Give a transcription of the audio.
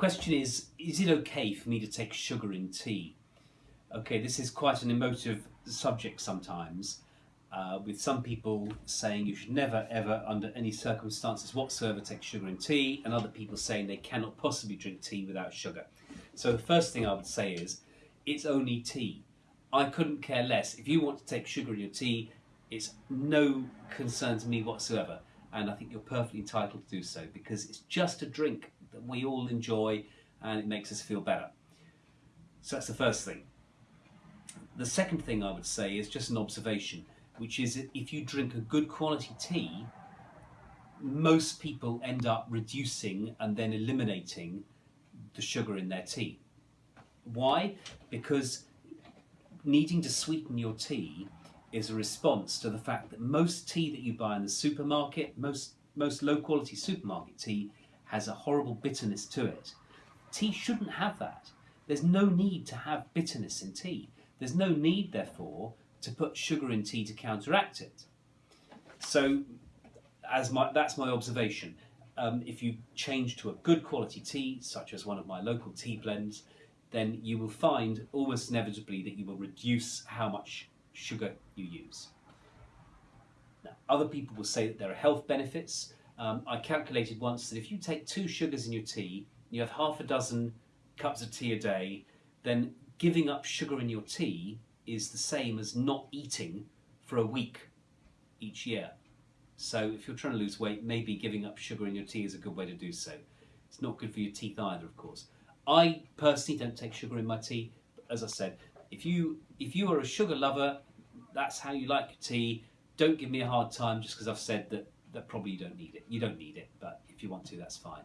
question is, is it okay for me to take sugar in tea? Okay, this is quite an emotive subject sometimes, uh, with some people saying you should never ever under any circumstances whatsoever take sugar in tea and other people saying they cannot possibly drink tea without sugar. So the first thing I would say is it's only tea. I couldn't care less. If you want to take sugar in your tea, it's no concern to me whatsoever and I think you're perfectly entitled to do so because it's just a drink that we all enjoy and it makes us feel better. So that's the first thing. The second thing I would say is just an observation which is if you drink a good quality tea, most people end up reducing and then eliminating the sugar in their tea. Why? Because needing to sweeten your tea is a response to the fact that most tea that you buy in the supermarket, most, most low quality supermarket tea, has a horrible bitterness to it. Tea shouldn't have that. There's no need to have bitterness in tea. There's no need, therefore, to put sugar in tea to counteract it. So as my, that's my observation. Um, if you change to a good quality tea, such as one of my local tea blends, then you will find almost inevitably that you will reduce how much sugar you use. Now, other people will say that there are health benefits. Um, I calculated once that if you take two sugars in your tea, you have half a dozen cups of tea a day, then giving up sugar in your tea is the same as not eating for a week each year. So if you're trying to lose weight, maybe giving up sugar in your tea is a good way to do so. It's not good for your teeth either, of course. I personally don't take sugar in my tea. As I said, if you if you are a sugar lover, that's how you like your tea. Don't give me a hard time just because I've said that, that probably you don't need it. You don't need it, but if you want to, that's fine.